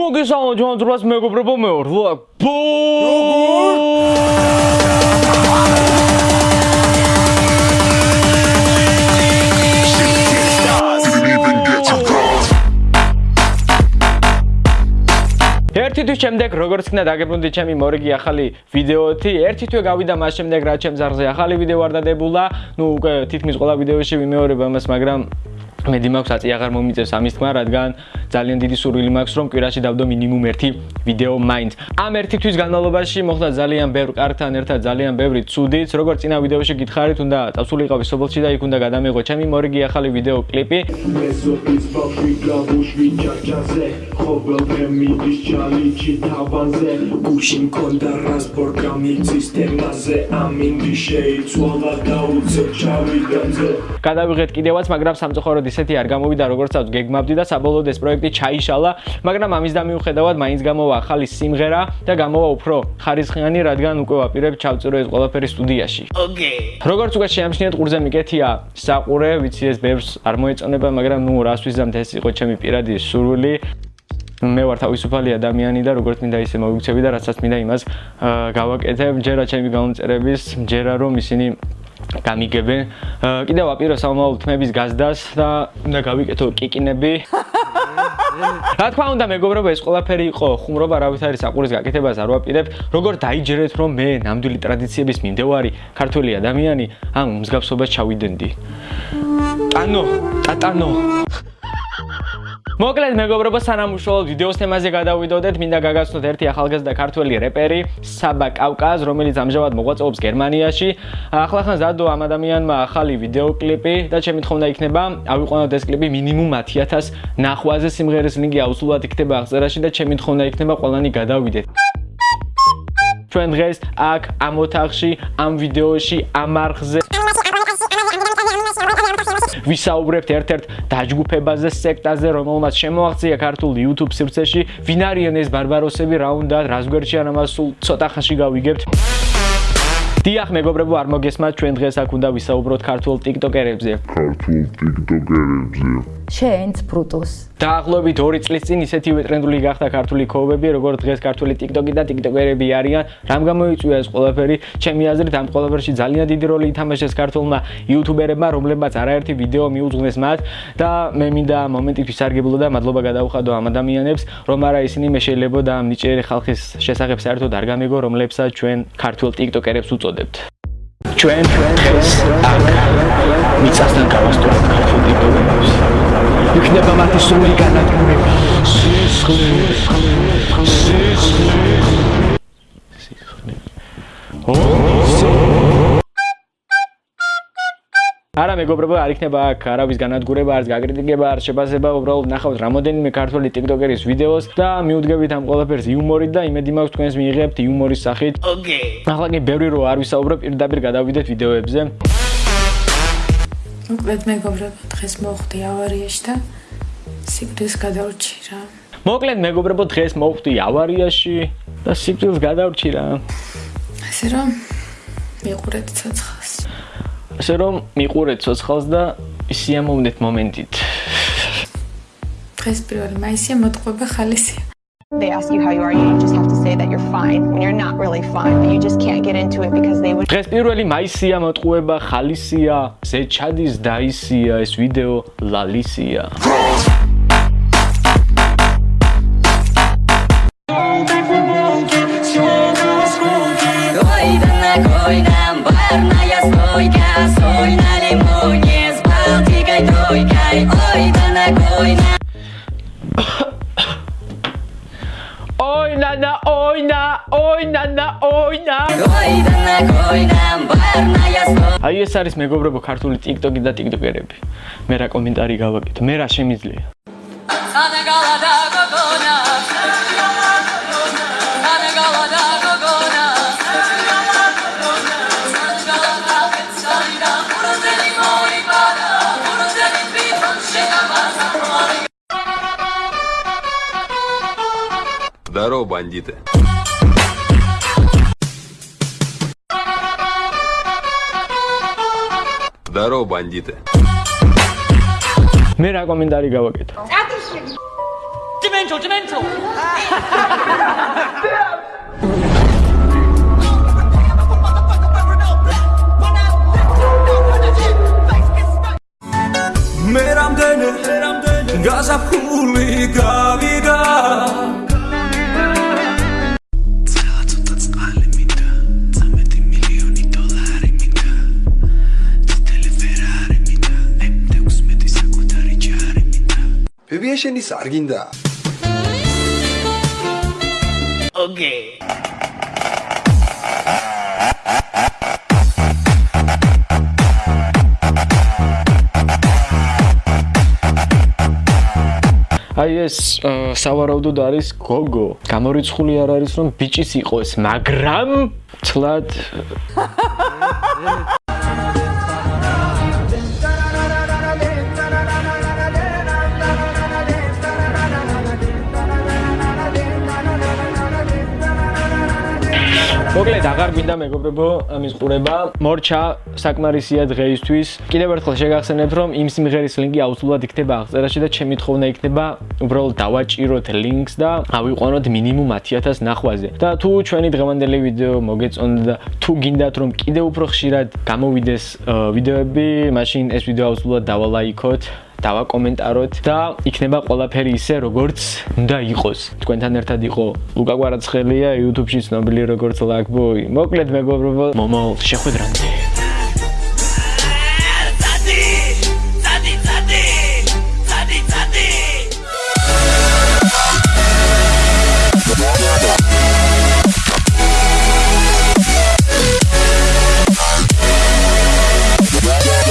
მოგესალმებით ჩვენ ძრას მეგობრებო მე ვარ ლაკ ბო ერთი თვის შემდეგ როგორც ქნა დაგებრუნდი ჩემი მორიგი ახალი ვიდეოთი ერთი თვე გავიდა მას შემდეგ რაც ჩემ ზარზე ახალი ვიდეო არ დადებულა. ნუ უკვე თითქმის ყველა ვიდეოში ვიმეორებ ამას მაგრამ მედი მაქვს აწი აღარ მომიწევს ამის თქმა, რადგან ძალიან დიდი სურვილი მაქვს, რომ კვირაში დავდო მინიმუმ ერთი ვიდეო მაინც. ამ ერთი თვის განმავლობაში მოხდა ძალიან ბევრ კარგთან ერთად ძალიან ბევრი ცუდიც, როგორც წინა ვიდეოში გითხარით, უნდა წავსულიყავი სოფელში და იქ უნდა გადამეღო ჩემი მორიგი ახალი ვიდეო კლიპი. ჩარჩაზე, ხობელ გემიდის ჩალიჩი თავაზე, გუში მქონდა რასპორტ გამიცის თემაზე, ამინდი შეიცვალა და უცებ ჩავიდანზე. გადავიღეთ კიდევაც, მაგრამ სამწუხაროდ ისეთი არ გამოვიდა როგორც აქვს გეგმავდი და საბოლოოდ ეს პროექტი ჩაიშალა, მაგრამ ამის და მიუხედავად მაინც გამოვა ახალი სიმღერა და გამოვა უფრო ხარისხიანი, რადგან უკვე ვაპირებ ჩავწერო ეს ყველაფერი სტუდიაში. ოკეი. როგორც უკვე შეამჩნიეთ, ყურზე მიკეთია საყურე, ვიცი ეს ბევრს არ მოეწონება, მაგრამ ნუ რას ვიზამთ ეს იყო ჩემი პირადი სურვილი. მე ვარ თავისუფალი ადამიანი და როგორც მინდა ისე მოვიქცევი და რასაც მინდა იმას გავაკეთებ. ჯერა ჩემი გამომწერების, ჯერა რომ ისინი გამიგებენ. კიდევ აპირო სამომავლო თმების გაზდას და უნდა გავიკეთო კიკინები. რა თქმა უნდა, მეგობრებო, ეს ყველაფერი იყო ხუმრობა, რა ვიცი არის საყურის გაკეთებას არ ვაპირებ. როგორ დაიჯერეთ, რომ მე ნამდვილი ტრადიციების მიმდევარი ქართველი ადამიანი ამ მსგავსობას ჩავიდენდი. ტანო, ტატანო. მოკლედ მეგობრებო სანამ უშუალოდ ვიდეოს თემაზე გადავიდოდეთ. მინდა გაგაცნოთ ერთი ახალგაზრდა ქართველი რეპერი საბა კავკაზ რომელიც ამჟამად მოღვაწეობს გერმანიაში. ახლახან ზადო ამ ადამიანმა ახალი ვიდეო კლიპი და ჩემი თხოვნა იქნება ავიყვანოთ ეს კლიპი მინიმუმ 10000 ნახვაზე სიმღერის ლინკი აუცილებლად იქნება აღწერაში და ჩემი თხოვნა იქნება ყველანი გადავიდეთ. ჩვენ დღეს აქ ამ ოთახში ამ ვიდეოში ამ არხზე ვისაუბრებთ ერთ-ერთ დაჯგუფებაზე, სექტაზე, რომელმაც შემოაღწია ქართულ YouTube სივრცეში. ვინ არიან ეს ბარბაროსები, რა უნდა, რას გვერდიან ამას სულ ცოტა ხანში გავიგებთ. დიახ, მეგობრებო, არ მოგესმათ, ჩვენ დღეს აქ უნდა ვისაუბროთ ქართულ TikToker-ებზე. ქართულ TikToker-ებზე. ჩენც ბრუტუს. დაახლოებით 2 წლის წინ ისეთივე ტრენდული გახდა ქართული ქოვები, როგორც დღეს ქართული TikTok-ი და TikToker-ები არიან. რამ გამოიწვია ეს ყველაფერი? ჩემი აზრით, ამ ყველაფერში ძალიან დიდი როლი ითამაშეს ქართულმა YouTuber-ებმა, რომლებმაც არაერთი ვიდეო მიუძღვნეს მათ და მე მინდა მომენტით ვისარგებლო და მადლობა გადავხადო ამ ადამიანებს, რომ არა ისინი მე შეიძლება და ამ ნიჭიერი ხალხის შესახებ საერთოდ არ გამეგო, რომლებსაც ჩვენ ქართულ TikToker-ებს უწოდებთ. ჩვენ ჩვენ აქ მიწასთან გავასწორებთ ქართულ TikToker-ებს. იქნება მათი სრული განადგურება. არა მეგობრებო, არ იქნება აქ არავის განადგურება, არც გაკრიტიკება, არ შეფასება, უბრალოდ ნახავთ რამოდენიმე ქართული TikToker-ის ვიდეოს და მიუდგებით ამ ყველაფერს იუმორით და იმედი მაქვს თქვენს მიიღებთ იუმორის სახით. ოკეი. ახლა კი ბევრი რო არ ვისაუბრებ, პირდაპირ გადავიდეთ ვიდეოებზე. მოკლედ მეგობრებო, დღეს მოხდი ავარიაში და სიკვდილს გადავრჩი რა. მოკლედ მეგობრებო, დღეს მოხდი ავარიაში და სიკვდილს გადავრჩი რა. ასე რომ მიყურეთ ცოცხალს. ასე რომ მიყურეთ ცოცხალს და სიამოვნეთ მომენტით. დღეს 1 მაისია მოტყუება ხალისია. They ask you how you are, you just have to say that you're fine when you're not really fine, but you just can't get into it because they would დღეს 1 მაისია მოტყუება ხალისია, ზე ჩადის დაისია ეს ვიდეო ლალისია. Oynana oyna oynana oyna Oynana oyna ბარნაიას აი ეს არის მეგობრებო ქართული TikTok-ი და TikToker-ები მე რა კომენტარი გავაკეთე მე რა შემიძლია? სანაგალადა Здорово, бандиты. Здорово, бандиты. मेरा कमेंदारी का वक्त Demento, demento! ბებიაშენის არ გინდა აი ეს სავარაუდოდ არის გოგო. გამორიცხული არ არის რომ ბიჭის იყოს, მაგრამ ცლად მოკლედ აღარ გვინდა მეგობრებო ამის ყურება. მორჩა საკმარისია დღეისთვის. კიდევ ერთხელ შეგახსენებთ რომ იმ სიმღერის ლინკი აუცილებლად იქნება აღწერაში და ჩემი თხოვნა იქნება უბრალოდ დავაჭიროთ ლინკს და ავიყვანოთ მინიმუმ 10000 ნახვაზე. და თუ ჩვენი დღევანდელი ვიდეო მოგეწონდა და თუ გინდათ რომ კიდევ უფრო ხშირად გამოვიდეს ვიდეოები, მაშინ ეს ვიდეო აუცილებლად დავალაიქოთ. დავაკომენტაროთ და იქნება ყველაფერი ისე როგორც უნდა იყოს. თქვენთან ერთად იყო ლუკა კვარაცხელია YouTube-ში ცნობილი როგორც Luckboy. მოკლედ მეგობრებო, მომავალ შეხვედრამდე.